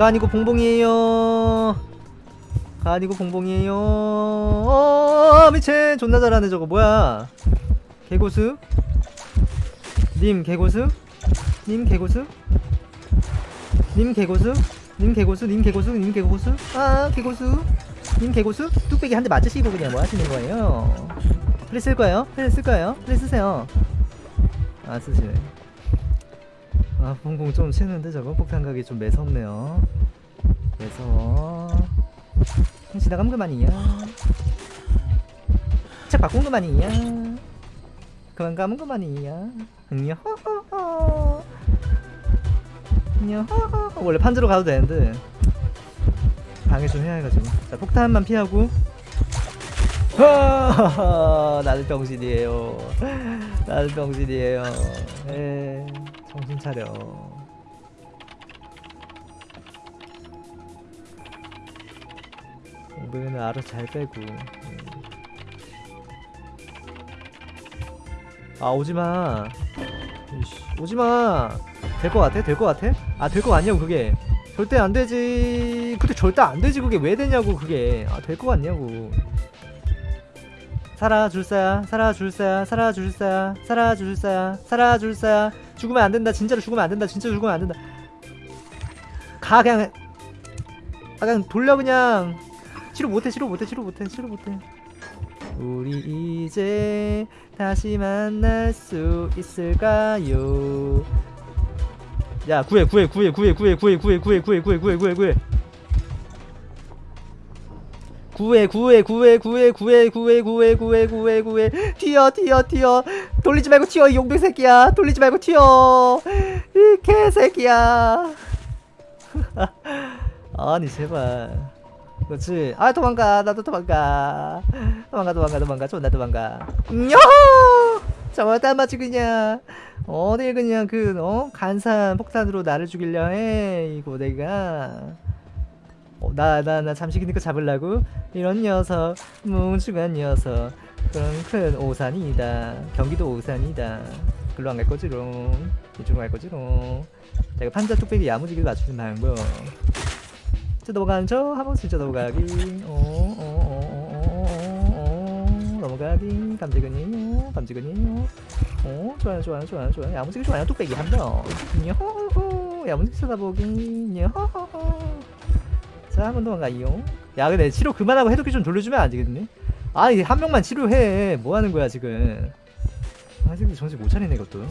가 아니고 봉봉이에요. 가 아니고 봉봉이에요. 어 미친. 존나 잘하네 저거. 뭐야? 개고수? 님 개고수? 님 개고수? 님 개고수? 님 개고수? 님 개고수? 님 개고수? 아 개고수. 님 개고수? 뚝배기 한 대 맞으시고 그냥 뭐 하시는 거예요? 플레이 쓸 거예요? 플레이 쓸 거예요? 플레이 쓰세요? 아 쓰시네 아 봉봉 좀 치는데 저거? 폭탄 가기 좀 매섭네요. 매서워 지나가면 그만이야. 책 바꾼 그만이야. 그만 가면 그만이야. 냐허허허. 냐허허 원래 판지로 가도 되는데 방해 좀 해야 해가지고. 자 폭탄만 피하고. 나는 병신이에요. 나는 병신이에요. 에 정신 차려. 오늘은 알아서 잘 빼고. 음. 아 오지마. 오지마. 될 것 같아? 될 것 같아? 아 될 것 같냐고 그게. 절대 안 되지. 근데 절대 안 되지 그게. 왜 되냐고 그게. 아 될 것 같냐고 살아 줄사야 살아 줄사야 살아 줄사야 살아 줄사야 살아 줄사야 죽으면 안 된다 진짜로 죽으면 안 된다 진짜 죽으면 안 된다 가 그냥 아 그냥 돌려 그냥 치료 못해 치료 못해 치료 못해 치료 못해 우리 이제 다시 만날 수 있을까요 야 구해 구해 구해 구해 구해 구해 구해 구해 구해 구해 구해 구해 구해 구해 구해 구해 구해 구해 구해 구해 구해 구해 구해. 튀어 튀어 튀어. 돌리지 말고 튀어 이 용병 새끼야. 돌리지 말고 튀어. 이 개새끼야. 아니 제발. 그렇지. 아 도망가. 나도 도망가. 도망가 도망가 도망가. 존나 도망가. 요 저다 맞지 그냥. 어딜 그냥 그 어? 간산 폭탄으로 나를 죽이려 해 이거 내가. 어, 나, 나, 나 잠시 그니까 잡으려고? 이런 녀석, 뭉중한 녀석. 그런 큰 오산이다. 경기도 오산이다. 글로 안 갈 거지롱. 이쪽으로 갈 거지롱. 자, 이거 판자 뚝배기 야무지게 맞추는 방법. 진짜 넘어가는 척, 한번 진짜 넘어가기. 어, 어, 어, 어, 어, 어, 어, 넘어가기. 감지근이에요. 감지근이에요. 어, 좋아요, 좋아요, 좋아요, 좋아요. 야무지게 좋아요. 뚝배기 한 명. 야호호. 야무지게 쳐다보기. 야호호. 자, 한번더 가요. 야, 근데 치료 그만하고 해독기 좀 돌려주면 안 되겠니? 아니, 한 명만 치료해. 뭐 하는 거야, 지금. 아, 새끼 정신 못 차리네, 이것도.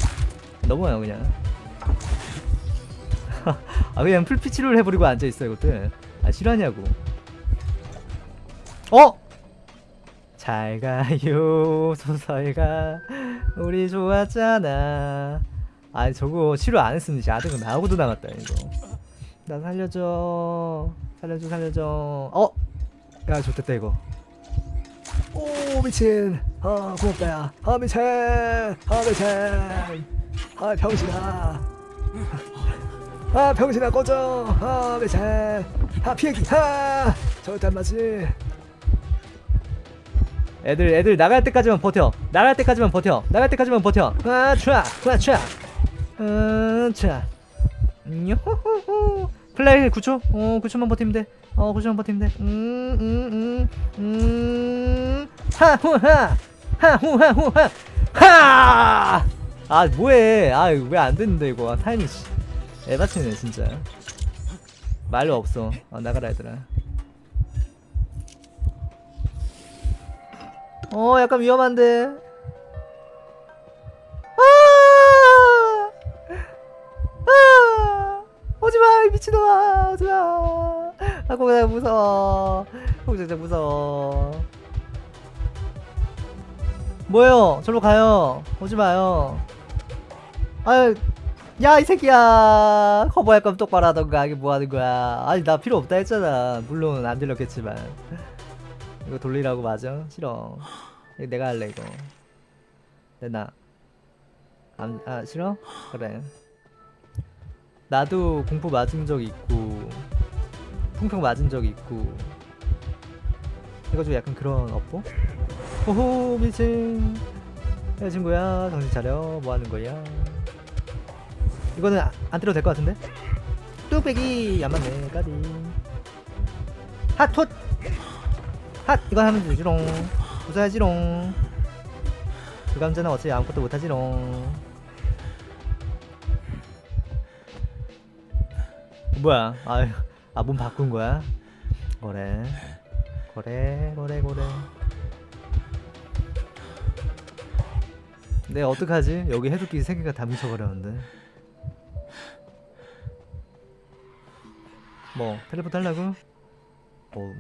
넘어가요, 그냥. 아, 그냥 풀피 치료를 해버리고 앉아있어, 이것들. 아, 싫어하냐고. 어? 잘 가요, 소설가. 우리 좋았잖아. 아니, 저거 치료 안 했으면 아들은 나하고도 남았다, 이거. 나 살려줘. 살려줘 살려줘. 어? 야 좋됐다 이거. 오 미친. 아 고맙다 야아 미친. 아 미친. 아 병신아. 아 병신아 꺼져. 아 미친. 아 피해기. 아 절대 안 맞지. 애들 애들 나갈 때까지만 버텨. 나갈 때까지만 버텨. 나갈 때까지만 버텨. 아차 아차 요호호호 플레이 9초? 어 9초만 버티면 돼. 어 9초만 버티면 돼. 음, 음, 음, 음. 하후하! 하후하후하! 하! 아 뭐해? 아왜안 됐는데 이거? 아, 타이밍 씨. 에바치네 진짜. 말로 없어. 어, 나가라 얘들아. 어 약간 위험한데. 미친놈아 오지마 아 공장 무서워. 공장 무서워. 뭐예요? 절로 가요. 오지마요. 아유 야이 새끼야. 커버할 거면 똑바로 하던가 이게 뭐하는 거야. 아니 나 필요 없다 했잖아. 물론 안 들렸겠지만. 이거 돌리라고 맞아? 싫어. 이거 내가 할래 이거. 내나? 안, 아 싫어? 그래 나도 공포 맞은 적 있고 풍평 맞은 적 있고 해가지고 약간 그런 업보? 호호 미친. 야 친구야. 정신 차려. 뭐하는 거야? 이거는 아- 안 때려도 될 것 같은데? 뚝 뚝배기. 안 맞네. 까비. 핫톳. 핫 이거 하면 되지롱. 웃어야지롱. 그 감자는 어차피 아무것도 못하지롱 뭐야? 아유 아 몸 바꾼 거야? 그래. 그래 그래 그래. 내가 어떡하지? 여기 해독기 세 개가 다 뭉쳐버렸는데. 뭐 텔레포트 하려고? 뭐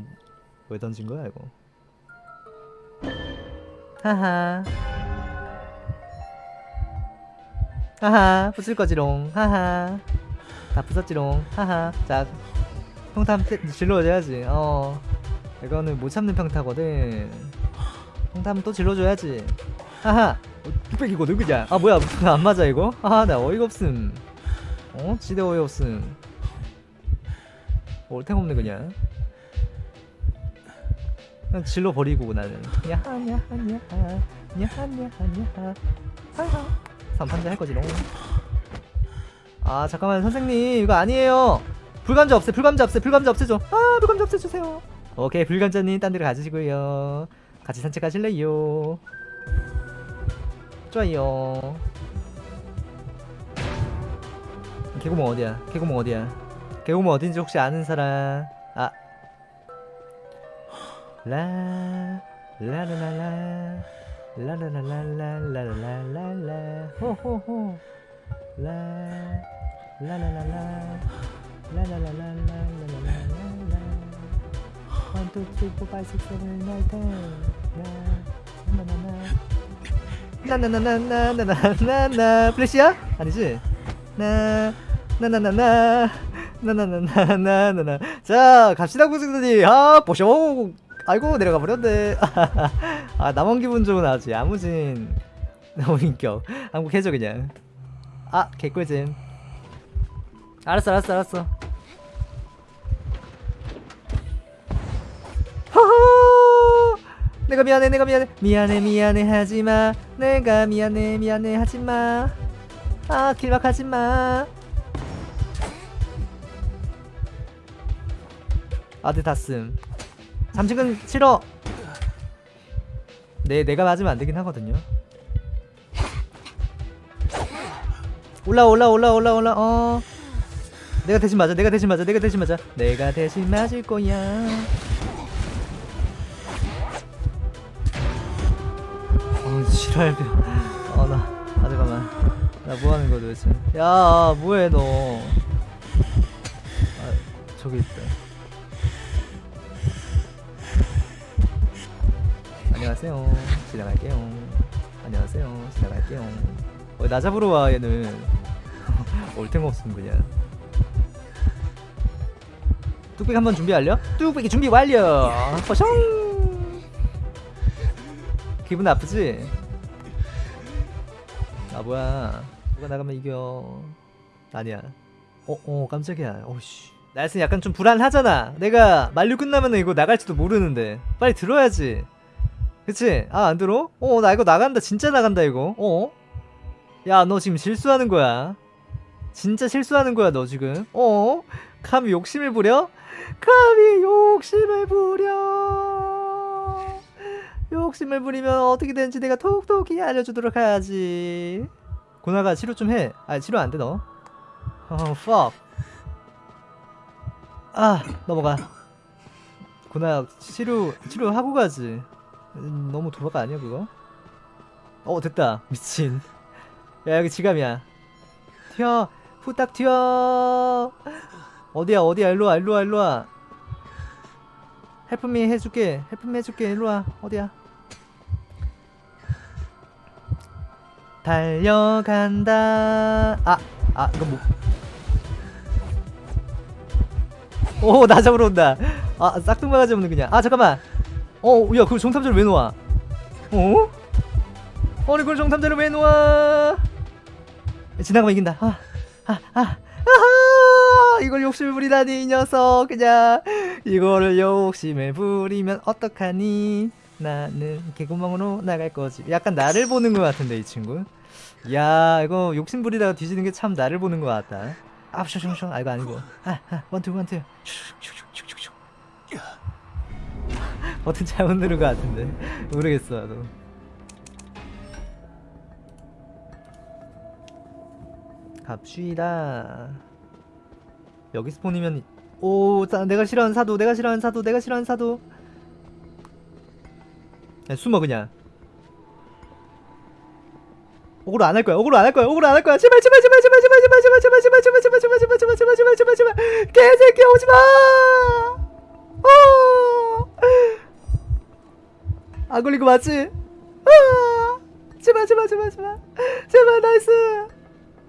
왜 던진 거야 이거? 하하. 하하 부술 거지롱. 하하 다 부쉈지롱. 하하. 자 평타 질러줘야지. 어. 이거는 못 참는 평타거든. 평타 또 질러줘야지. 하하. 어, 뚝배기거든 그냥. 아 뭐야. 안 맞아 이거? 아나 어이가 없음. 어? 지대 어이 없음. 올탱 없네 그냥. 그냥 질러 버리고 나는. 야하 야하 야하 야하 야하 야하 하하. 삼판자 할 거지롱 아 잠깐만 선생님 이거 아니에요. 불감자 없애 불감자 없애 불감자 없애줘. 아 불감자 없애주세요. 오케이 불감자님 딴 데로 가주시고요. 같이 산책하실래요? 좋아요. 개구멍 어디야? 개구멍 어디야? 개구멍 어딘지 혹시 아는 사람? 아. 라, 라라라라, 라라라라라라라라라, 호호호, 라, 라라라라, 라라라라라라라라라, one two three four five six seven eight nine ten, 나나나나나나나나나나 플래시야? 아니지? 나 나나나나 나나나나나나나 자 갑시다 구승들이 아 보쇼 아이고 내려가 버렸네 아 나만 기분 좋은 아주 야무진 너무 인격 한국 해줘 그냥 아 개꿀잼 알았어 알았어 알았어. 내가 미안해 내가 미안해. 미안해 미안해 하지마. 내가 미안해 미안해 하지마. 아 길막하지마. 아들 다씀 잠식은 싫어. 네 내가 맞으면 안 되긴 하거든요. 올라 올라 올라 올라 올라 어 내가 대신 맞아 내가 대신 맞아 내가 대신 맞아. 내가 대신 맞을 거야. 어 지랄. 어나 아 잠깐만. 나 뭐하는 거야 도대체? 야 뭐해 너? 아, 저기 있다. 안녕하세요. 지나갈게요. 안녕하세요. 지나갈게요. 어, 나 잡으러 와 얘는. 올탱 없음 그냥 뚝배기 한번 준비 완료? 뚝배기 준비 완료! 포숑 기분 나쁘지? 아 뭐야. 누가 나가면 이겨. 아니야. 어, 어 깜짝이야. 어씨. 날씨 약간 좀 불안하잖아. 내가 만류 끝나면 이거 나갈지도 모르는데. 빨리 들어야지. 그치? 아 안 들어? 어 나 이거 나간다. 진짜 나간다 이거. 어? 야 너 지금 실수하는 거야. 진짜 실수하는 거야 너 지금. 어? 감히 욕심을 부려? 감히 욕심을 부려? 욕심을 부리면 어떻게 되는지 내가 톡톡히 알려주도록 하지. 고나가 치료 좀해. 아 치료 안돼 너. 어, fuck. 아 넘어가. 고나 치료 치료하고 가지. 음, 너무 도박 아니야 그거? 어 됐다. 미친. 야 여기 지감이야. 튀어. 후딱 튀어 어디야 어디야? 일로와 일로와 일로와. help me 해줄게 help me 해줄게. 일로와 어디야? 달려간다. 아아 이거 뭐 오 나 잡으러 온다. 아 싹퉁바가지 없는 그냥. 아 잠깐만. 어, 야, 그걸 정탐자를 왜 놓아? 어? 아니, 그걸 정탐자를 왜 놓아? 지나가면 이긴다. 아, 아, 아, 이걸 욕심을 부리다니, 이 녀석. 그냥, 이거를 욕심을 부리면 어떡하니? 나는 개구멍으로 나갈 거지. 약간 나를 보는 것 같은데, 이 친구. 야, 이거 욕심 부리다가 뒤지는 게 참 나를 보는 것 같다. 아, 슈슈슈. 아, 이거 아니고. 아, 아, 원투. 슉슉슉슉슉슉. 버튼 잘못 누른 것 같은데. 모르겠어, 나도. 갑시다. 여기 스폰이면 오, 자, 내가 싫어하는 사도, 내가 싫어하는 사도, 내가 싫어하는 사도. 야, 숨어 그냥. 오그로 안 할 거야. 오그로 안 할 거야. 오그로 안 할 거야. 제발 제발 제발 제발 제발 제발 제발 제발 제발 제발 제발 제발 제발 제발 제발 제발 제발 제발 개새끼 오지 마. 어. 안 걸린 거 맞지? 아. 제발 제발 제발 제발 제발 나이스.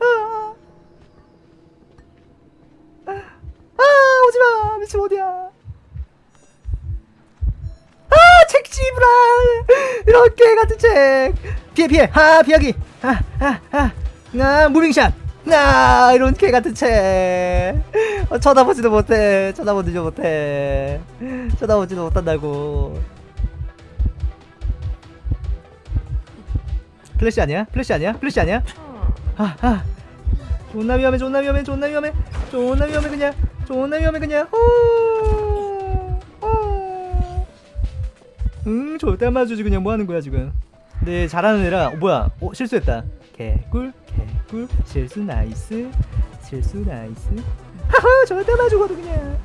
아. 아 미친 어디야? 아 책지브랄 이렇게 같은 책. 피해 피해. 하 피하기. 하하하나 무빙샷. 나 이런 개 같은 책. 어, 쳐다보지도 못해. 쳐다보지도 못해. 쳐다보지도 못한다고. 플래시 아니야? 플래시 아니야? 플래시 아니야? 하하 존나 위험해 존나 위험해 존나 위험해. 존나 위험해 그냥 존나 위험해 그냥. 응 절대 안 맞아주지 그냥 뭐하는 거야 지금. 네 잘하는 애라 어, 뭐야? 어 실수했다. 개꿀 개꿀. 실수 nice. 실수 nice. 하하 절대 안 맞아주거든 그냥.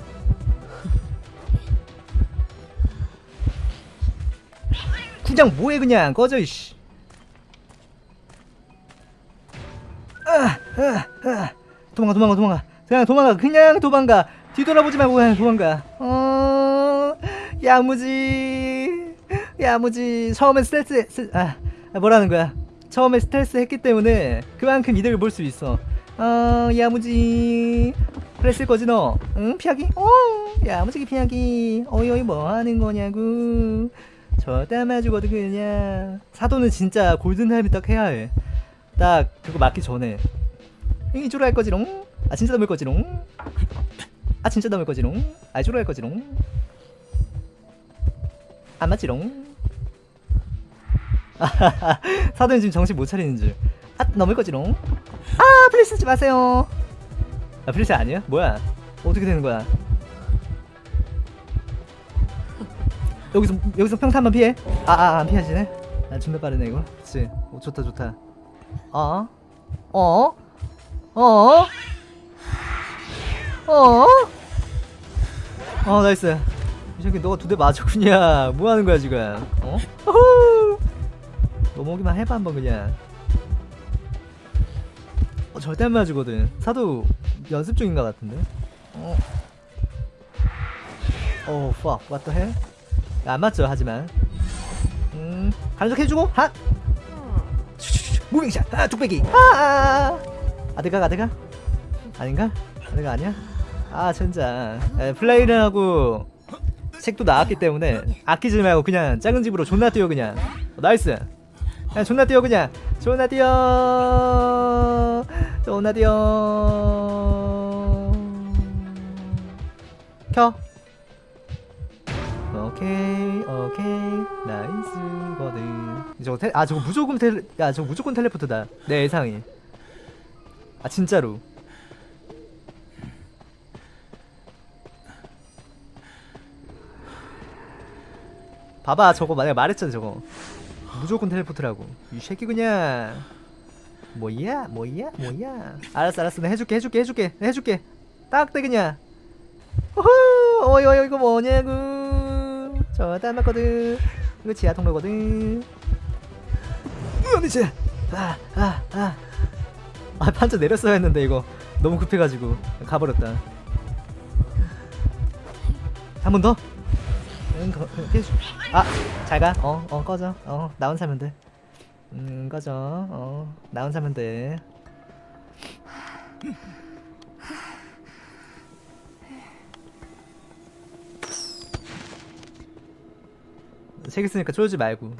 그냥 뭐해 그냥? 꺼져 이씨. 아, 아, 아. 도망가 도망가 도망가 그냥 도망가. 그냥 도망가. 뒤돌아보지 말고 그냥 도망가. 어 야무지. 야무지. 처음에 스트레스 스, 아 아, 뭐라는 거야? 처음에 스트레스 했기 때문에 그만큼 이득을 볼 수 있어. 어 야무지. 그랬을 거지 너 응 피하기? 어 야무지게 피하기. 어이 어이 뭐 하는 거냐고. 안 맞아주거든 그냥. 사도는 진짜 골든 헬멧 딱 해야 해딱 그거 맞기 전에. 이쪽으로 할 거지롱 아 진짜 넘을 거지롱 아 진짜 넘을 거지롱 아 이쪽으로 할 거지롱 안 맞지롱 아하하 사도는 지금 정신 못 차리는 줄아 넘을 거지롱 아 플래시 쓰지 마세요. 아 플래시 아니야? 뭐야? 어떻게 되는 거야? 여기서 여기서 평타 한번 피해? 아아 안 피하지네? 아 존나 빠르네 이거. 그치? 오 좋다 좋다. 어? 어? 어? 어? 어 nice. 이 새끼 너가 두 대 맞았구나. 뭐 하는 거야 지금? 어? 넘어오기만 해봐 한번 그냥. 어 절대 안 맞으거든. 사도 연습 중인 것 같은데? 어? 어 fuck. What the hell? 야, 안 맞죠 하지만. 음 간접 해주고 핫 무빙샷! 아 뚝배기! 아! 아드가 아드가? 아닌가? 아드가 아니야 아 진짜 에, 플레이를 하고 책도 나왔기 때문에 아끼지 말고 그냥 작은 집으로 존나 뛰어 그냥. 어, 나이스. 그냥 존나 뛰어 그냥. 존나 뛰어. 존나 뛰어. 켜. 오케이 오케이. 나이스거든 저거 텔, 아 저거 무조건 텔, 야 저거 무조건 텔레포트다. 내 예상이. 아 진짜로 봐봐 저거 만약 말했잖아 저거. 무조건 텔레포트라고. 이 새끼 그냥. 뭐야 뭐야 뭐야. 알았어 알았어. 내가 해줄게 해줄게 해줄게 해줄게. 딱대 그냥. 호호 어이 어이 이거 뭐냐고. 저 닮았거든. 이거 지하 통로거든. 으 진짜. 아아아 아, 아 판자 내렸어야 했는데 이거. 너무 급해가지고. 가버렸다. 한 번 더? 응, 거. 아, 잘 가. 어, 어, 꺼져. 어, 나온 사면 돼. 음, 꺼져. 어, 나온 사면 돼. 책 있으니까 쫄지 말고.